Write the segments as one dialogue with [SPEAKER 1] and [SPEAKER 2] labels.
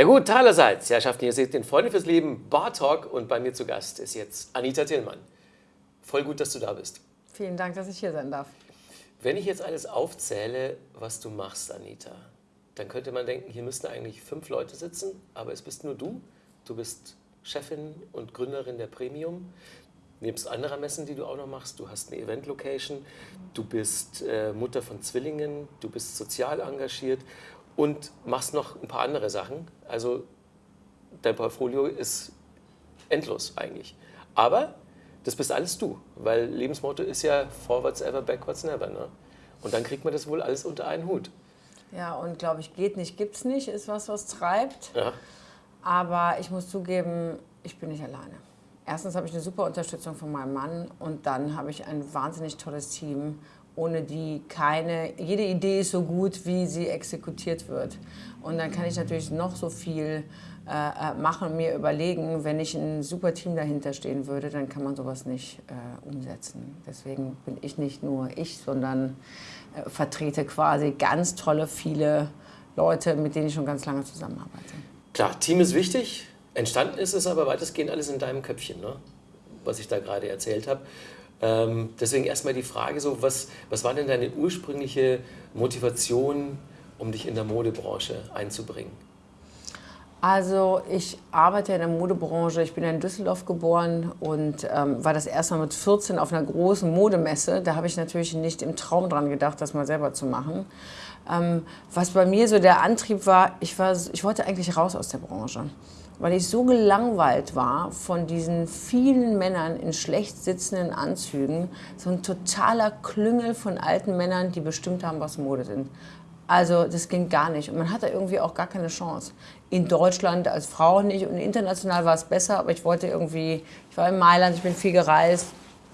[SPEAKER 1] Ja gut, teilerseits, Herrschaften, ihr seht den Freunde fürs Leben Bar Talk und bei mir zu Gast ist jetzt Anita Tillmann. Voll gut, dass du da bist.
[SPEAKER 2] Vielen Dank, dass ich hier sein darf.
[SPEAKER 1] Wenn ich jetzt alles aufzähle, was du machst, Anita, dann könnte man denken, hier müssten eigentlich fünf Leute sitzen, aber es bist nur du. Du bist Chefin und Gründerin der Premium, nebst anderer Messen, die du auch noch machst. Du hast eine Event-Location, du bist äh, Mutter von Zwillingen, du bist sozial engagiert und machst noch ein paar andere Sachen. Also dein Portfolio ist endlos eigentlich. Aber das bist alles du, weil Lebensmotto ist ja forwards ever, backwards never. Ne? Und dann kriegt man das wohl alles unter einen Hut.
[SPEAKER 2] Ja, und glaube ich, geht nicht, gibt's nicht, ist was, was treibt.
[SPEAKER 1] Ja.
[SPEAKER 2] Aber ich muss zugeben, ich bin nicht alleine. Erstens habe ich eine super Unterstützung von meinem Mann und dann habe ich ein wahnsinnig tolles Team, ohne die keine, jede Idee ist so gut, wie sie exekutiert wird. Und dann kann ich natürlich noch so viel äh, äh, machen mir überlegen, wenn ich ein super Team dahinter stehen würde, dann kann man sowas nicht äh, umsetzen. Deswegen bin ich nicht nur ich, sondern äh, vertrete quasi ganz tolle, viele Leute, mit denen ich schon ganz lange zusammenarbeite.
[SPEAKER 1] Klar, Team ist wichtig. Entstanden ist es aber weitestgehend alles in deinem Köpfchen, ne? was ich da gerade erzählt habe. Ähm, deswegen erstmal die Frage, so, was, was war denn deine ursprüngliche Motivation, um dich in der Modebranche einzubringen?
[SPEAKER 2] Also ich arbeite in der Modebranche. Ich bin in Düsseldorf geboren und ähm, war das erste Mal mit 14 auf einer großen Modemesse. Da habe ich natürlich nicht im Traum dran gedacht, das mal selber zu machen. Ähm, was bei mir so der Antrieb war, ich, war, ich wollte eigentlich raus aus der Branche. Weil ich so gelangweilt war von diesen vielen Männern in schlecht sitzenden Anzügen. So ein totaler Klüngel von alten Männern, die bestimmt haben, was Mode sind. Also das ging gar nicht. Und man hatte irgendwie auch gar keine Chance. In Deutschland als Frau nicht und international war es besser, aber ich wollte irgendwie, ich war in Mailand, ich bin viel gereist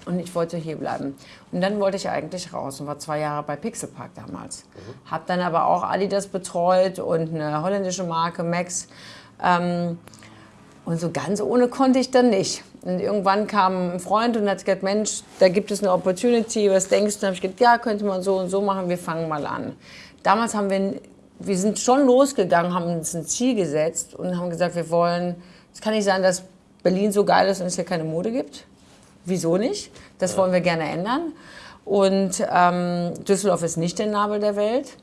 [SPEAKER 2] und ich wollte hier bleiben. Und dann wollte ich eigentlich raus und war zwei Jahre bei Pixelpark damals. Mhm. Habe dann aber auch Adidas betreut und eine holländische Marke, Max. Ähm, und so ganz ohne konnte ich dann nicht. Und irgendwann kam ein Freund und hat gesagt, Mensch, da gibt es eine Opportunity, was denkst du? Und habe ich gesagt, ja, könnte man so und so machen, wir fangen mal an. Damals haben wir, wir sind schon losgegangen, haben uns ein Ziel gesetzt und haben gesagt, wir wollen, es kann nicht sein, dass Berlin so geil ist und es hier keine Mode gibt. Wieso nicht? Das wollen wir gerne ändern. Und ähm, Düsseldorf ist nicht der Nabel der Welt.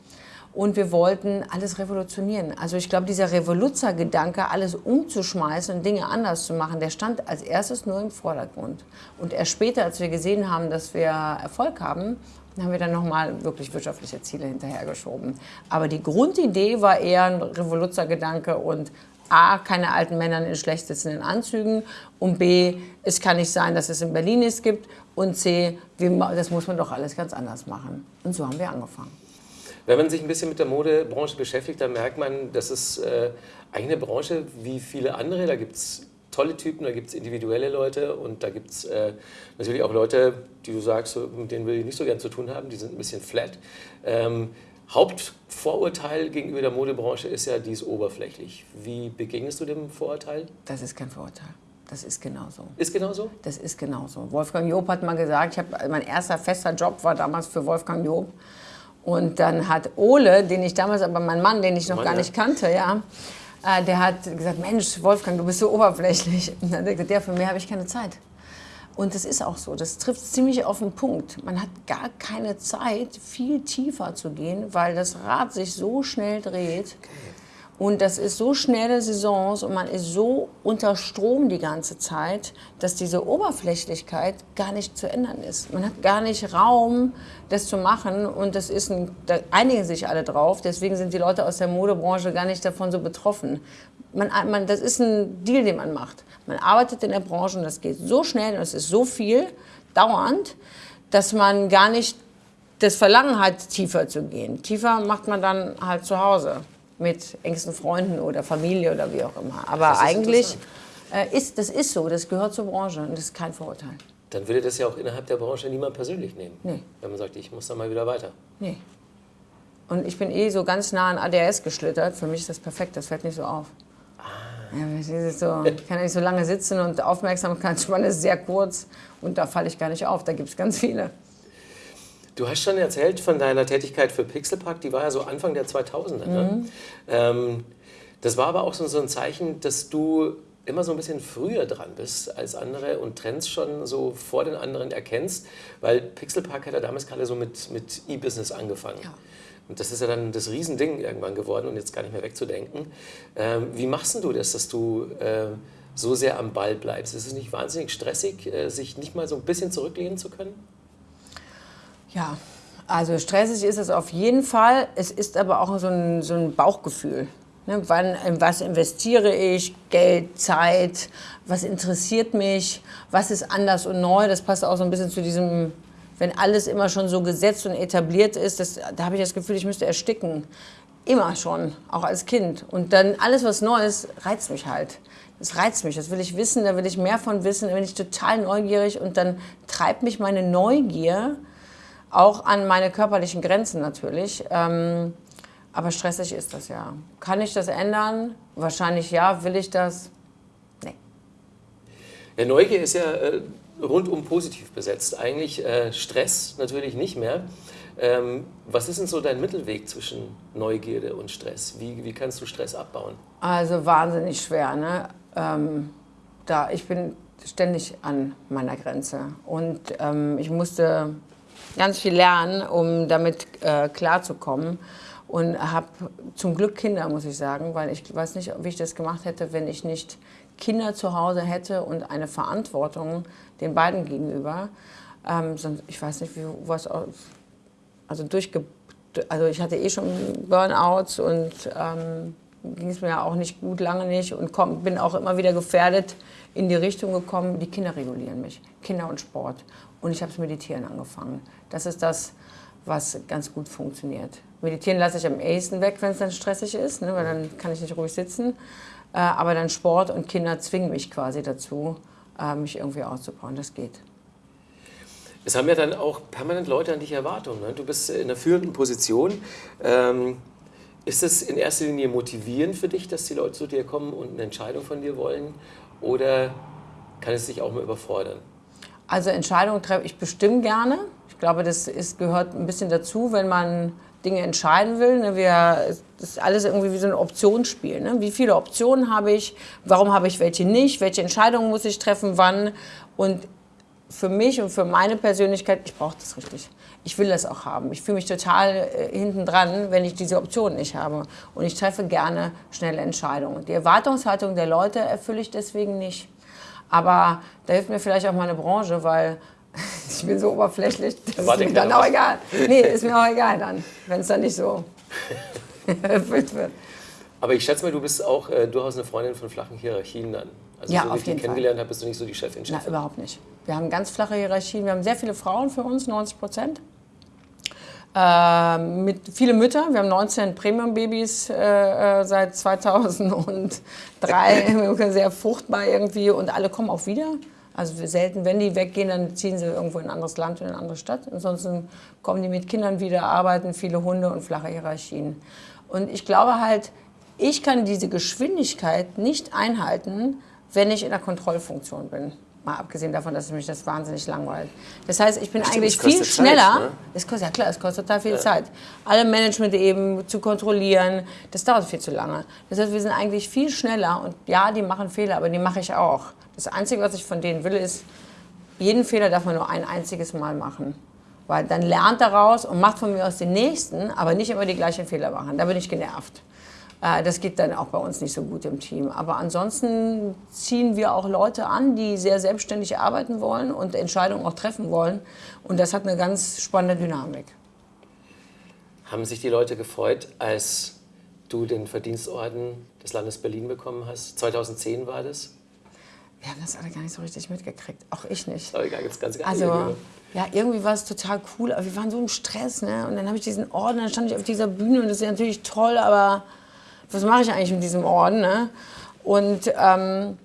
[SPEAKER 2] Und wir wollten alles revolutionieren. Also ich glaube, dieser Revoluzzer-Gedanke, alles umzuschmeißen und Dinge anders zu machen, der stand als erstes nur im Vordergrund. Und erst später, als wir gesehen haben, dass wir Erfolg haben, haben wir dann nochmal wirklich wirtschaftliche Ziele hinterhergeschoben. Aber die Grundidee war eher ein Revoluzzer-Gedanke und A, keine alten Männer in schlecht sitzenden Anzügen und B, es kann nicht sein, dass es in Berlin nichts gibt und C, das muss man doch alles ganz anders machen. Und so haben wir angefangen.
[SPEAKER 1] Wenn man sich ein bisschen mit der Modebranche beschäftigt, dann merkt man, das ist äh, eine Branche wie viele andere. Da gibt es tolle Typen, da gibt es individuelle Leute und da gibt es äh, natürlich auch Leute, die du sagst, mit denen will ich nicht so gern zu tun haben, die sind ein bisschen flat. Ähm, Hauptvorurteil gegenüber der Modebranche ist ja, die ist oberflächlich. Wie begegnest du dem Vorurteil?
[SPEAKER 2] Das ist kein Vorurteil. Das ist genauso.
[SPEAKER 1] Ist genauso?
[SPEAKER 2] Das ist genauso. Wolfgang Job hat mal gesagt, ich hab, mein erster fester Job war damals für Wolfgang Job. Und dann hat Ole, den ich damals, aber mein Mann, den ich noch Mann, gar nicht kannte, ja, äh, der hat gesagt, Mensch, Wolfgang, du bist so oberflächlich. Und dann hat er gesagt, ja, für mehr habe ich keine Zeit. Und das ist auch so, das trifft ziemlich auf den Punkt. Man hat gar keine Zeit, viel tiefer zu gehen, weil das Rad sich so schnell dreht. Und das ist so schnelle Saisons und man ist so unter Strom die ganze Zeit, dass diese Oberflächlichkeit gar nicht zu ändern ist. Man hat gar nicht Raum, das zu machen und das ist ein, da einigen sich alle drauf. Deswegen sind die Leute aus der Modebranche gar nicht davon so betroffen. Man, man, das ist ein Deal, den man macht. Man arbeitet in der Branche und das geht so schnell und es ist so viel, dauernd, dass man gar nicht das Verlangen hat, tiefer zu gehen. Tiefer macht man dann halt zu Hause mit engsten Freunden oder Familie oder wie auch immer. Aber ist eigentlich äh, ist das ist so, das gehört zur Branche und das ist kein Vorurteil.
[SPEAKER 1] Dann würde das ja auch innerhalb der Branche niemand persönlich nehmen. Nee. Wenn man sagt, ich muss da mal wieder weiter.
[SPEAKER 2] Nee. Und ich bin eh so ganz nah an ADS geschlittert. Für mich ist das perfekt, das fällt nicht so auf. Ah. Ja, so, ich kann ja nicht so lange sitzen und Aufmerksamkeitsspanne ist sehr kurz und da falle ich gar nicht auf. Da gibt es ganz viele.
[SPEAKER 1] Du hast schon erzählt von deiner Tätigkeit für Pixelpark, die war ja so Anfang der 2000er. Ne? Mhm. Ähm, Das war aber auch so, so ein Zeichen, dass du immer so ein bisschen früher dran bist als andere und Trends schon so vor den anderen erkennst, weil Pixelpark hat ja damals gerade so mit, mit E-Business angefangen. Ja. Und das ist ja dann das Riesending irgendwann geworden und jetzt gar nicht mehr wegzudenken. Ähm, wie machst du das, dass du äh, so sehr am Ball bleibst? Ist es nicht wahnsinnig stressig, äh, sich nicht mal so ein bisschen zurücklehnen zu können?
[SPEAKER 2] Ja, also stressig ist es auf jeden Fall. Es ist aber auch so ein, so ein Bauchgefühl. Ne, wann, in was investiere ich? Geld, Zeit, was interessiert mich? Was ist anders und neu? Das passt auch so ein bisschen zu diesem, wenn alles immer schon so gesetzt und etabliert ist, das, da habe ich das Gefühl, ich müsste ersticken. Immer schon, auch als Kind. Und dann alles, was neu ist, reizt mich halt. Das reizt mich, das will ich wissen, da will ich mehr von wissen, da bin ich total neugierig und dann treibt mich meine Neugier auch an meine körperlichen Grenzen natürlich. Ähm, aber stressig ist das ja. Kann ich das ändern? Wahrscheinlich ja. Will ich das? Nee.
[SPEAKER 1] Ja, Neugier ist ja äh, rundum positiv besetzt. Eigentlich äh, Stress natürlich nicht mehr. Ähm, was ist denn so dein Mittelweg zwischen Neugierde und Stress? Wie, wie kannst du Stress abbauen?
[SPEAKER 2] Also wahnsinnig schwer. Ne? Ähm, da, ich bin ständig an meiner Grenze. Und ähm, ich musste ganz viel lernen, um damit äh, klarzukommen und habe zum Glück Kinder, muss ich sagen, weil ich weiß nicht, wie ich das gemacht hätte, wenn ich nicht Kinder zu Hause hätte und eine Verantwortung den beiden gegenüber. Ähm, ich weiß nicht, wie was also durchge also ich hatte eh schon Burnouts und ähm, ging es mir auch nicht gut, lange nicht und komm, bin auch immer wieder gefährdet in die Richtung gekommen, die Kinder regulieren mich, Kinder und Sport. Und ich habe das Meditieren angefangen. Das ist das, was ganz gut funktioniert. Meditieren lasse ich am ehesten weg, wenn es dann stressig ist, ne, weil dann kann ich nicht ruhig sitzen. Äh, aber dann Sport und Kinder zwingen mich quasi dazu, äh, mich irgendwie auszubauen. Das geht.
[SPEAKER 1] Es haben ja dann auch permanent Leute an dich Erwartungen. Ne? Du bist in einer führenden Position. Ähm, ist es in erster Linie motivierend für dich, dass die Leute zu dir kommen und eine Entscheidung von dir wollen? Oder kann es dich auch mal überfordern?
[SPEAKER 2] Also Entscheidungen treffe ich bestimmt gerne. Ich glaube, das ist, gehört ein bisschen dazu, wenn man Dinge entscheiden will. Ne? Wir, das ist alles irgendwie wie so ein Optionsspiel. Ne? Wie viele Optionen habe ich? Warum habe ich welche nicht? Welche Entscheidungen muss ich treffen? Wann? Und für mich und für meine Persönlichkeit, ich brauche das richtig. Ich will das auch haben. Ich fühle mich total äh, hinten dran, wenn ich diese Optionen nicht habe. Und ich treffe gerne schnelle Entscheidungen. Die Erwartungshaltung der Leute erfülle ich deswegen nicht. Aber da hilft mir vielleicht auch meine Branche, weil ich bin so oberflächlich, das ist mir dann auch egal. Nee, ist mir auch egal dann, wenn es dann nicht so
[SPEAKER 1] erfüllt wird. Aber ich schätze mal, du bist auch äh, durchaus eine Freundin von flachen Hierarchien dann. Also
[SPEAKER 2] ja,
[SPEAKER 1] so
[SPEAKER 2] wie ich
[SPEAKER 1] dich kennengelernt habe, bist du nicht so die Chefin, Chefin.
[SPEAKER 2] Na, überhaupt nicht. Wir haben ganz flache Hierarchien. Wir haben sehr viele Frauen für uns, 90 Prozent. Äh, mit viele Mütter. Wir haben 19 Premium-Babys äh, äh seit 2003. sehr fruchtbar irgendwie und alle kommen auch wieder. Also selten, wenn die weggehen, dann ziehen sie irgendwo in ein anderes Land oder in eine andere Stadt. Ansonsten kommen die mit Kindern wieder, arbeiten, viele Hunde und flache Hierarchien. Und ich glaube halt, ich kann diese Geschwindigkeit nicht einhalten, wenn ich in der Kontrollfunktion bin. Mal abgesehen davon, dass mich das wahnsinnig langweilt. Das heißt, ich bin Stimmt, eigentlich viel schneller. Zeit, ne? Es kostet, ja klar, es kostet total viel ja. Zeit. Alle Management eben zu kontrollieren, das dauert viel zu lange. Das heißt, wir sind eigentlich viel schneller und ja, die machen Fehler, aber die mache ich auch. Das Einzige, was ich von denen will, ist, jeden Fehler darf man nur ein einziges Mal machen. Weil dann lernt daraus und macht von mir aus den nächsten, aber nicht immer die gleichen Fehler machen. Da bin ich genervt. Äh, das geht dann auch bei uns nicht so gut im Team. Aber ansonsten ziehen wir auch Leute an, die sehr selbstständig arbeiten wollen und Entscheidungen auch treffen wollen. Und das hat eine ganz spannende Dynamik.
[SPEAKER 1] Haben sich die Leute gefreut, als du den Verdienstorden des Landes Berlin bekommen hast? 2010 war das?
[SPEAKER 2] Wir haben das alle gar nicht so richtig mitgekriegt. Auch ich nicht.
[SPEAKER 1] Aber ganz, ganz
[SPEAKER 2] also, ja, irgendwie war es total cool, aber wir waren so im Stress, ne? Und dann habe ich diesen Orden, dann stand ich auf dieser Bühne und das ist natürlich toll, aber was mache ich eigentlich mit diesem Orden? Ne? Und ähm,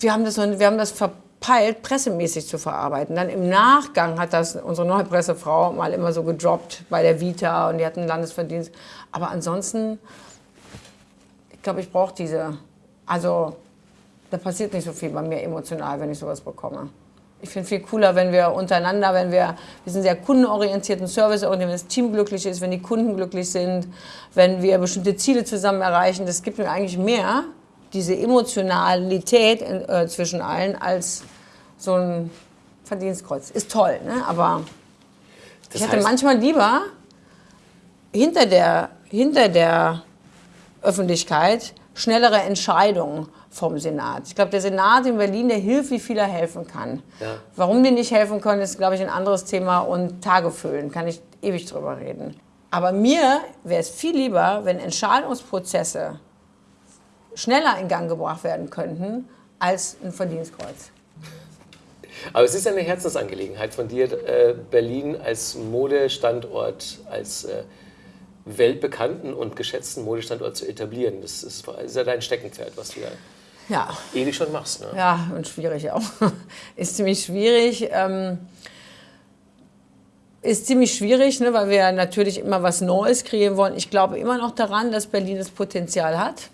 [SPEAKER 2] wir, haben das, wir haben das verpeilt, pressemäßig zu verarbeiten. Dann im Nachgang hat das unsere neue Pressefrau mal immer so gedroppt bei der Vita und die hatten Landesverdienst. Aber ansonsten, ich glaube, ich brauche diese, also da passiert nicht so viel bei mir emotional, wenn ich sowas bekomme. Ich finde viel cooler, wenn wir untereinander, wenn wir, wir sind sehr kundenorientiert und serviceorientiert, wenn das Team glücklich ist, wenn die Kunden glücklich sind, wenn wir bestimmte Ziele zusammen erreichen. Das gibt mir eigentlich mehr, diese Emotionalität äh, zwischen allen, als so ein Verdienstkreuz. Ist toll, ne? aber das ich hätte manchmal lieber hinter der, hinter der Öffentlichkeit schnellere Entscheidungen vom Senat. Ich glaube, der Senat in Berlin, der hilft, wie viel er helfen kann. Ja. Warum die nicht helfen können, ist, glaube ich, ein anderes Thema und Tage füllen, kann ich ewig drüber reden. Aber mir wäre es viel lieber, wenn Entscheidungsprozesse schneller in Gang gebracht werden könnten als ein Verdienstkreuz.
[SPEAKER 1] Aber es ist eine Herzensangelegenheit von dir, äh, Berlin als Modestandort, als äh, weltbekannten und geschätzten Modestandort zu etablieren. Das ist, ist ja dein Steckenpferd, was du ja, ja. ewig schon machst. Ne?
[SPEAKER 2] Ja, und schwierig auch. ist ziemlich schwierig. Ähm, ist ziemlich schwierig, ne, weil wir natürlich immer was Neues kreieren wollen. Ich glaube immer noch daran, dass Berlin das Potenzial hat.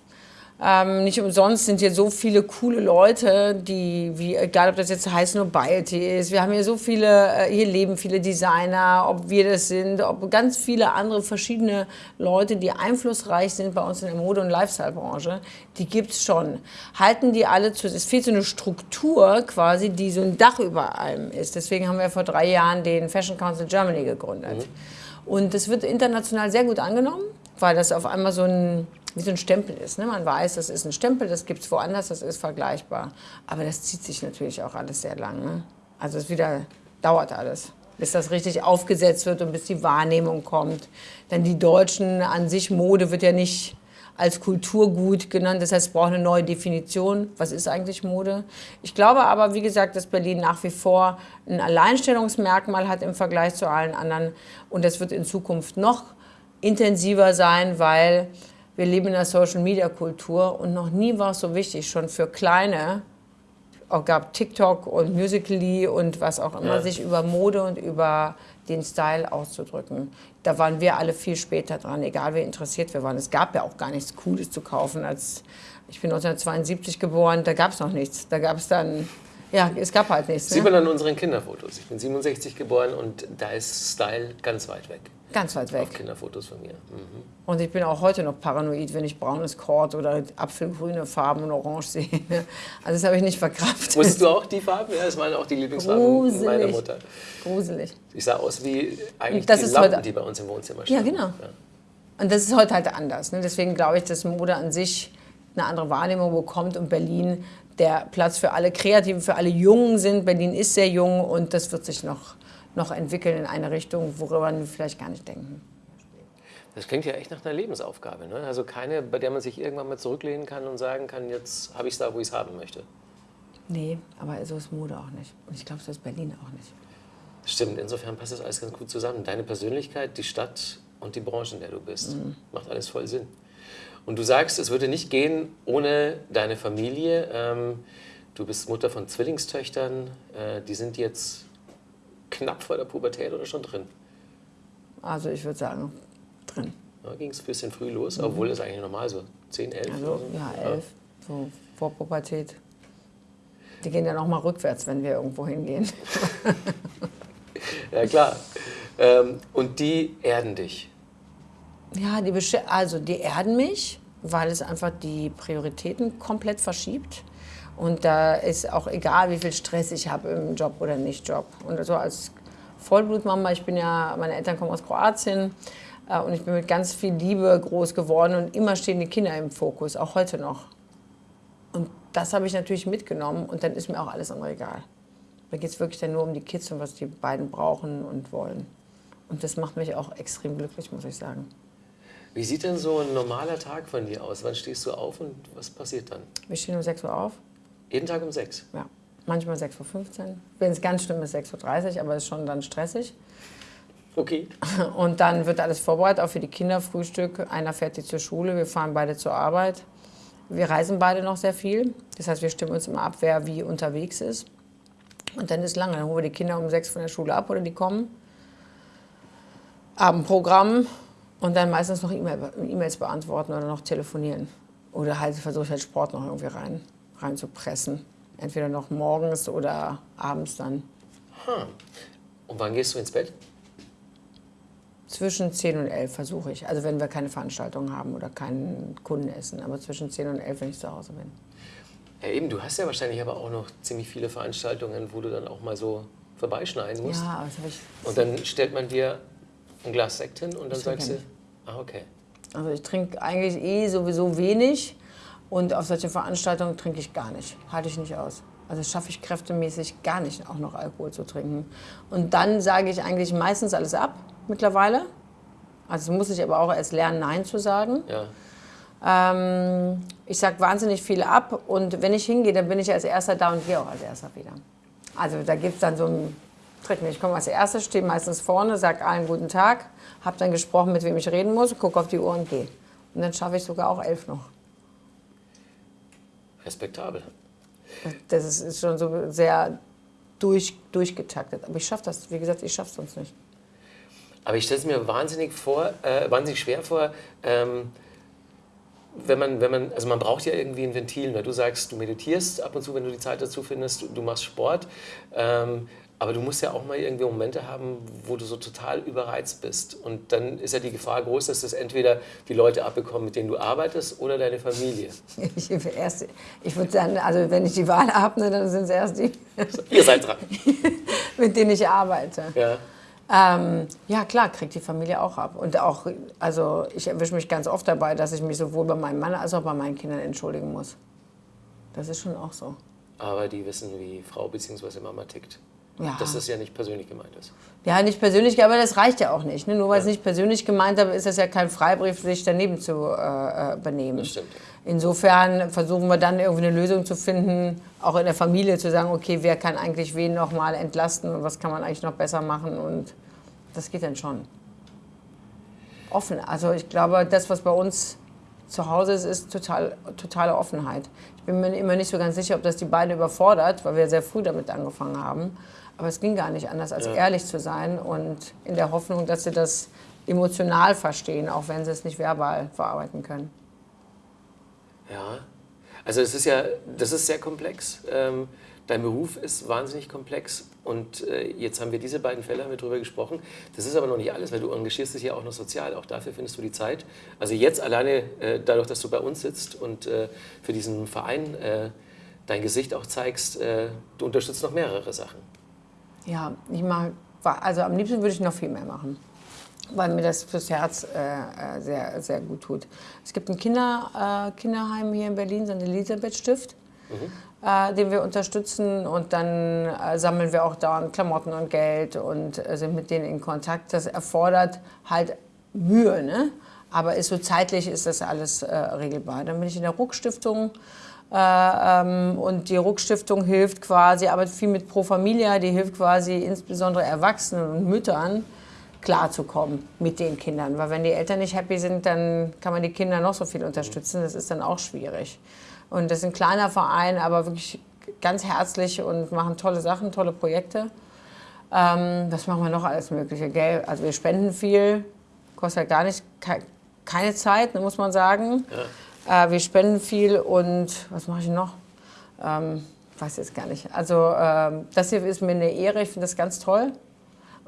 [SPEAKER 2] Ähm, nicht umsonst sind hier so viele coole Leute, die, wie, egal ob das jetzt heißt Nobiety ist, wir haben hier so viele, äh, hier leben viele Designer, ob wir das sind, ob ganz viele andere verschiedene Leute, die einflussreich sind bei uns in der Mode- und Lifestyle-Branche, die gibt es schon. Halten die alle zu, es fehlt so eine Struktur quasi, die so ein Dach über allem ist. Deswegen haben wir vor drei Jahren den Fashion Council Germany gegründet. Mhm. Und das wird international sehr gut angenommen, weil das auf einmal so ein wie so ein Stempel ist. Ne? Man weiß, das ist ein Stempel, das gibt es woanders, das ist vergleichbar. Aber das zieht sich natürlich auch alles sehr lang. Ne? Also es wieder dauert alles, bis das richtig aufgesetzt wird und bis die Wahrnehmung kommt. Denn die Deutschen an sich, Mode wird ja nicht als Kulturgut genannt. Das heißt, es braucht eine neue Definition. Was ist eigentlich Mode? Ich glaube aber, wie gesagt, dass Berlin nach wie vor ein Alleinstellungsmerkmal hat im Vergleich zu allen anderen. Und das wird in Zukunft noch intensiver sein, weil wir leben in der Social-Media-Kultur und noch nie war es so wichtig, schon für Kleine, auch gab TikTok und Musical.ly und was auch immer, ja. sich über Mode und über den Style auszudrücken. Da waren wir alle viel später dran, egal wie interessiert wir waren. Es gab ja auch gar nichts Cooles zu kaufen. Als ich bin 1972 geboren, da gab es noch nichts. Da gab es dann, ja, es gab halt nichts.
[SPEAKER 1] Sieht ne? man an unseren Kinderfotos. Ich bin 67 geboren und da ist Style ganz weit weg.
[SPEAKER 2] Ganz weit weg. Auf
[SPEAKER 1] Kinderfotos von mir. Mhm.
[SPEAKER 2] Und ich bin auch heute noch paranoid, wenn ich braunes Kord oder apfelgrüne Farben und orange sehe. Also das habe ich nicht verkraftet.
[SPEAKER 1] Wusstest du auch die Farben? Ja, das waren auch die Lieblingsfarben Gruselig. meiner Mutter.
[SPEAKER 2] Gruselig.
[SPEAKER 1] Ich sah aus wie eigentlich das die Lampen, heute, die bei uns im Wohnzimmer stehen.
[SPEAKER 2] Ja, genau. Ja. Und das ist heute halt anders. Ne? Deswegen glaube ich, dass Mode an sich eine andere Wahrnehmung bekommt und Berlin der Platz für alle Kreativen, für alle Jungen sind. Berlin ist sehr jung und das wird sich noch noch entwickeln in eine Richtung, worüber wir vielleicht gar nicht denken.
[SPEAKER 1] Das klingt ja echt nach einer Lebensaufgabe. Ne? Also keine, bei der man sich irgendwann mal zurücklehnen kann und sagen kann, jetzt habe ich es da, wo ich es haben möchte.
[SPEAKER 2] Nee, aber so ist Mode auch nicht. Und ich glaube, so ist Berlin auch nicht.
[SPEAKER 1] Stimmt, insofern passt das alles ganz gut zusammen. Deine Persönlichkeit, die Stadt und die Branche, in der du bist. Mhm. Macht alles voll Sinn. Und du sagst, es würde nicht gehen ohne deine Familie. Ähm, du bist Mutter von Zwillingstöchtern. Äh, die sind jetzt knapp vor der Pubertät oder schon drin?
[SPEAKER 2] Also ich würde sagen, drin.
[SPEAKER 1] Da ging es ein bisschen früh los, mhm. obwohl es eigentlich normal so 10, 11
[SPEAKER 2] also, so. Ja, 11, ja. so vor Pubertät. Die gehen ja noch mal rückwärts, wenn wir irgendwo hingehen.
[SPEAKER 1] ja, klar. Ähm, und die erden dich?
[SPEAKER 2] Ja, die, also die erden mich, weil es einfach die Prioritäten komplett verschiebt. Und da ist auch egal, wie viel Stress ich habe im Job oder nicht Job. Und so als Vollblutmama, ich bin ja, meine Eltern kommen aus Kroatien äh, und ich bin mit ganz viel Liebe groß geworden und immer stehen die Kinder im Fokus, auch heute noch. Und das habe ich natürlich mitgenommen und dann ist mir auch alles andere egal. Da geht es wirklich dann nur um die Kids und was die beiden brauchen und wollen. Und das macht mich auch extrem glücklich, muss ich sagen.
[SPEAKER 1] Wie sieht denn so ein normaler Tag von dir aus? Wann stehst du auf und was passiert dann?
[SPEAKER 2] Wir stehen um 6 Uhr auf.
[SPEAKER 1] Jeden Tag um 6?
[SPEAKER 2] Ja, manchmal 6.15 Uhr. Wenn es ganz schlimm ist, 6.30 Uhr, aber es ist schon dann stressig.
[SPEAKER 1] Okay.
[SPEAKER 2] Und dann wird alles vorbereitet, auch für die Kinder, Frühstück. Einer fährt die zur Schule, wir fahren beide zur Arbeit. Wir reisen beide noch sehr viel. Das heißt, wir stimmen uns immer ab, wer wie unterwegs ist. Und dann ist lange. Dann holen wir die Kinder um sechs von der Schule ab oder die kommen. Abendprogramm und dann meistens noch E-Mails beantworten oder noch telefonieren. Oder halt versuche ich halt Sport noch irgendwie rein reinzupressen. Entweder noch morgens oder abends dann.
[SPEAKER 1] Und wann gehst du ins Bett?
[SPEAKER 2] Zwischen 10 und 11 versuche ich. Also wenn wir keine Veranstaltung haben oder keinen Kundenessen. Aber zwischen 10 und 11, wenn ich zu Hause bin.
[SPEAKER 1] Ja, eben, du hast ja wahrscheinlich aber auch noch ziemlich viele Veranstaltungen, wo du dann auch mal so vorbeischneiden musst.
[SPEAKER 2] Ja, das habe ich.
[SPEAKER 1] Und dann stellt man dir ein Glas Sekt hin und dann
[SPEAKER 2] Ich
[SPEAKER 1] sagst du, ah, okay.
[SPEAKER 2] Also ich trinke eigentlich eh sowieso wenig. Und auf solche Veranstaltungen trinke ich gar nicht. Halte ich nicht aus. Also schaffe ich kräftemäßig gar nicht, auch noch Alkohol zu trinken. Und dann sage ich eigentlich meistens alles ab mittlerweile. Also muss ich aber auch erst lernen, Nein zu sagen.
[SPEAKER 1] Ja.
[SPEAKER 2] Ähm, ich sage wahnsinnig viel ab und wenn ich hingehe, dann bin ich als Erster da und gehe auch als Erster wieder. Also da gibt es dann so einen Trick. Ich komme als Erster, stehe meistens vorne, sage allen guten Tag, habe dann gesprochen, mit wem ich reden muss, gucke auf die Uhr und gehe. Und dann schaffe ich sogar auch elf noch.
[SPEAKER 1] Respektabel.
[SPEAKER 2] Das ist, ist schon so sehr durch, durchgetaktet. Aber ich schaffe das, wie gesagt, ich schaffe es sonst nicht.
[SPEAKER 1] Aber ich stelle es mir wahnsinnig vor, äh, wahnsinnig schwer vor, ähm, wenn man, wenn man, also man braucht ja irgendwie ein Ventil, weil du sagst, du meditierst ab und zu, wenn du die Zeit dazu findest, du, du machst Sport, ähm, aber du musst ja auch mal irgendwie Momente haben, wo du so total überreizt bist. Und dann ist ja die Gefahr groß, dass das entweder die Leute abbekommen, mit denen du arbeitest, oder deine Familie.
[SPEAKER 2] Ich, erst, ich würde sagen, also wenn ich die Wahl habe, ne, dann sind es erst die,
[SPEAKER 1] Ihr seid dran.
[SPEAKER 2] mit denen ich arbeite.
[SPEAKER 1] Ja.
[SPEAKER 2] Ähm, ja, klar, kriegt die Familie auch ab. Und auch, also ich erwische mich ganz oft dabei, dass ich mich sowohl bei meinem Mann als auch bei meinen Kindern entschuldigen muss. Das ist schon auch so.
[SPEAKER 1] Aber die wissen, wie Frau bzw. Mama tickt.
[SPEAKER 2] Ja.
[SPEAKER 1] Dass das ja nicht persönlich gemeint ist.
[SPEAKER 2] Ja, nicht persönlich, aber das reicht ja auch nicht. Ne? Nur weil es nicht persönlich gemeint ist, ist das ja kein Freibrief, sich daneben zu äh, äh, benehmen.
[SPEAKER 1] Das stimmt.
[SPEAKER 2] Insofern versuchen wir dann irgendwie eine Lösung zu finden, auch in der Familie zu sagen, okay, wer kann eigentlich wen noch mal entlasten und was kann man eigentlich noch besser machen und das geht dann schon. Offen, also ich glaube, das, was bei uns zu Hause ist, ist total, totale Offenheit. Ich bin mir immer nicht so ganz sicher, ob das die beiden überfordert, weil wir sehr früh damit angefangen haben. Aber es ging gar nicht anders, als
[SPEAKER 1] Ja.
[SPEAKER 2] ehrlich zu sein und in der Hoffnung, dass sie das emotional verstehen, auch wenn sie es nicht verbal verarbeiten können.
[SPEAKER 1] Ja, also es ist ja, das ist sehr komplex. Ähm, dein Beruf ist wahnsinnig komplex und äh, jetzt haben wir diese beiden Fälle haben wir drüber gesprochen. Das ist aber noch nicht alles, weil du engagierst dich ja auch noch sozial. Auch dafür findest du die Zeit. Also jetzt alleine äh, dadurch, dass du bei uns sitzt und äh, für diesen Verein äh, dein Gesicht auch zeigst, äh, du unterstützt noch mehrere Sachen.
[SPEAKER 2] Ja, ich mag, also am liebsten würde ich noch viel mehr machen, weil mir das fürs Herz äh, äh, sehr, sehr gut tut. Es gibt ein Kinder, äh, Kinderheim hier in Berlin, so ein Elisabeth-Stift, äh, den wir unterstützen und dann äh, sammeln wir auch dauernd Klamotten und Geld und äh, sind mit denen in Kontakt. Das erfordert halt Mühe, ne? aber ist so zeitlich ist das alles äh, regelbar. Dann bin ich in der Ruck-Stiftung äh, ähm, und die Ruck-Stiftung hilft quasi, arbeitet viel mit Pro Familia, die hilft quasi insbesondere Erwachsenen und Müttern klarzukommen mit den Kindern. Weil wenn die Eltern nicht happy sind, dann kann man die Kinder noch so viel unterstützen. Das ist dann auch schwierig. Und das ist ein kleiner Verein, aber wirklich ganz herzlich und machen tolle Sachen, tolle Projekte. Ähm, was machen wir noch alles Mögliche? Gell? Also wir spenden viel, kostet ja gar nicht ke keine Zeit, muss man sagen. Äh, wir spenden viel und was mache ich noch? Ähm, weiß jetzt gar nicht. Also ähm, das hier ist mir eine Ehre, ich finde das ganz toll.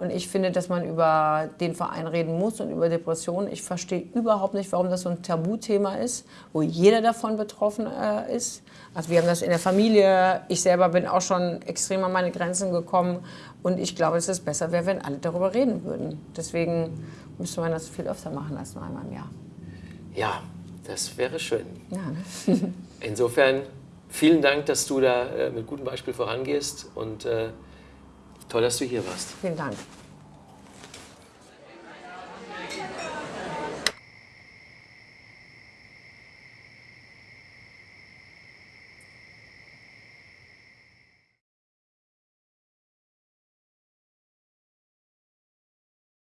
[SPEAKER 2] Und ich finde, dass man über den Verein reden muss und über Depressionen. Ich verstehe überhaupt nicht, warum das so ein Tabuthema ist, wo jeder davon betroffen äh, ist. Also wir haben das in der Familie. Ich selber bin auch schon extrem an meine Grenzen gekommen. Und ich glaube, dass es besser wäre, wenn alle darüber reden würden. Deswegen müsste man das viel öfter machen als nur einmal im Jahr.
[SPEAKER 1] Ja, das wäre schön.
[SPEAKER 2] Ja, ne?
[SPEAKER 1] Insofern vielen Dank, dass du da äh, mit gutem Beispiel vorangehst und äh, toll, dass du hier warst.
[SPEAKER 2] Vielen Dank.